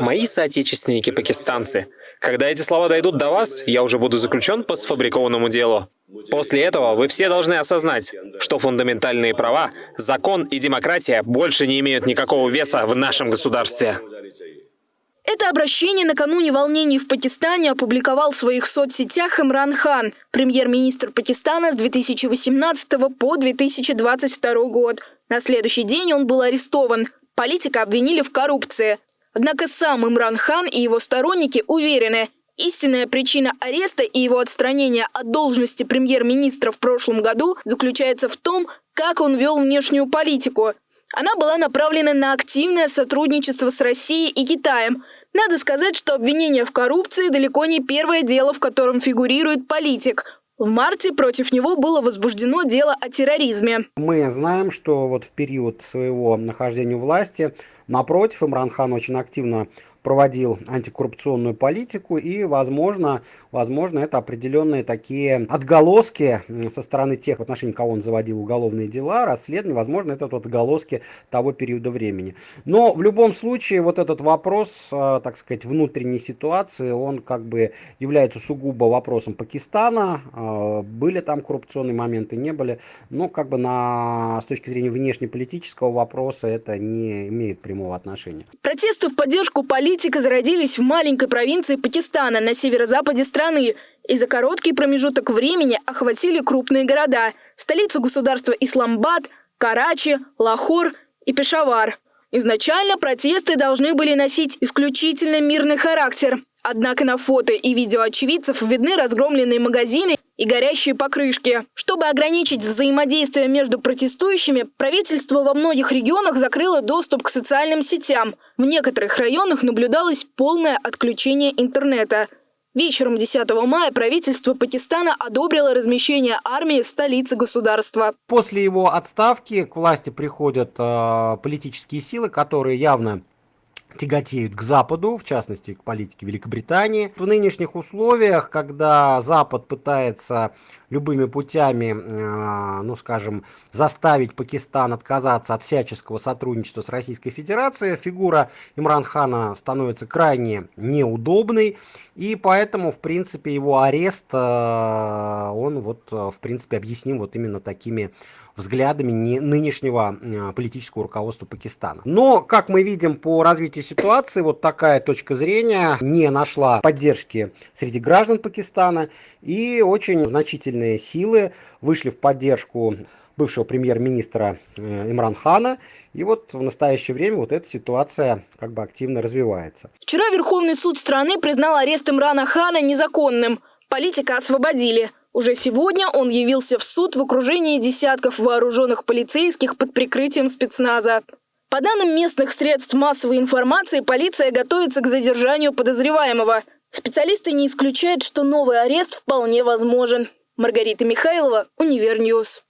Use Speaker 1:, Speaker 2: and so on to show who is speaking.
Speaker 1: Мои соотечественники-пакистанцы, когда эти слова дойдут до вас, я уже буду заключен по сфабрикованному делу. После этого вы все должны осознать, что фундаментальные права, закон и демократия больше не имеют никакого веса в нашем государстве.
Speaker 2: Это обращение накануне волнений в Пакистане опубликовал в своих соцсетях Имран Хан, премьер-министр Пакистана с 2018 по 2022 год. На следующий день он был арестован. Политика обвинили в коррупции. Однако сам Имран Хан и его сторонники уверены, истинная причина ареста и его отстранения от должности премьер-министра в прошлом году заключается в том, как он вел внешнюю политику. Она была направлена на активное сотрудничество с Россией и Китаем. Надо сказать, что обвинение в коррупции далеко не первое дело, в котором фигурирует политик. В марте против него было возбуждено дело о терроризме.
Speaker 3: Мы знаем, что вот в период своего нахождения у власти, напротив, Имран Хан очень активно проводил антикоррупционную политику и, возможно, возможно, это определенные такие отголоски со стороны тех, в отношении кого он заводил уголовные дела, расследования, возможно, это вот отголоски того периода времени. Но в любом случае вот этот вопрос, э, так сказать, внутренней ситуации, он как бы является сугубо вопросом Пакистана. Э, были там коррупционные моменты, не были. Но как бы на, с точки зрения внешнеполитического вопроса это не имеет прямого отношения.
Speaker 2: Протесты в поддержку политика зародились в маленькой провинции Пакистана на северо-западе страны и за короткий промежуток времени охватили крупные города – столицу государства Исламбад, Карачи, Лахор и Пешавар. Изначально протесты должны были носить исключительно мирный характер. Однако на фото и видео очевидцев видны разгромленные магазины и горящие покрышки. Чтобы ограничить взаимодействие между протестующими, правительство во многих регионах закрыло доступ к социальным сетям. В некоторых районах наблюдалось полное отключение интернета. Вечером 10 мая правительство Пакистана одобрило размещение армии в столице государства.
Speaker 3: После его отставки к власти приходят э, политические силы, которые явно тяготеют к Западу, в частности к политике Великобритании. В нынешних условиях, когда Запад пытается любыми путями, э, ну скажем, заставить Пакистан отказаться от всяческого сотрудничества с Российской Федерацией, фигура Имран Хана становится крайне неудобной, и поэтому, в принципе, его арест, э, он вот, э, в принципе, объясним вот именно такими взглядами нынешнего политического руководства Пакистана. Но, как мы видим по развитию ситуации, вот такая точка зрения не нашла поддержки среди граждан Пакистана и очень значительно военные силы вышли в поддержку бывшего премьер-министра э, Имран Хана. И вот в настоящее время вот эта ситуация как бы активно развивается.
Speaker 2: Вчера Верховный суд страны признал арест Имрана Хана незаконным. Политика освободили. Уже сегодня он явился в суд в окружении десятков вооруженных полицейских под прикрытием спецназа. По данным местных средств массовой информации, полиция готовится к задержанию подозреваемого. Специалисты не исключают, что новый арест вполне возможен. Маргарита Михайлова, Универ News.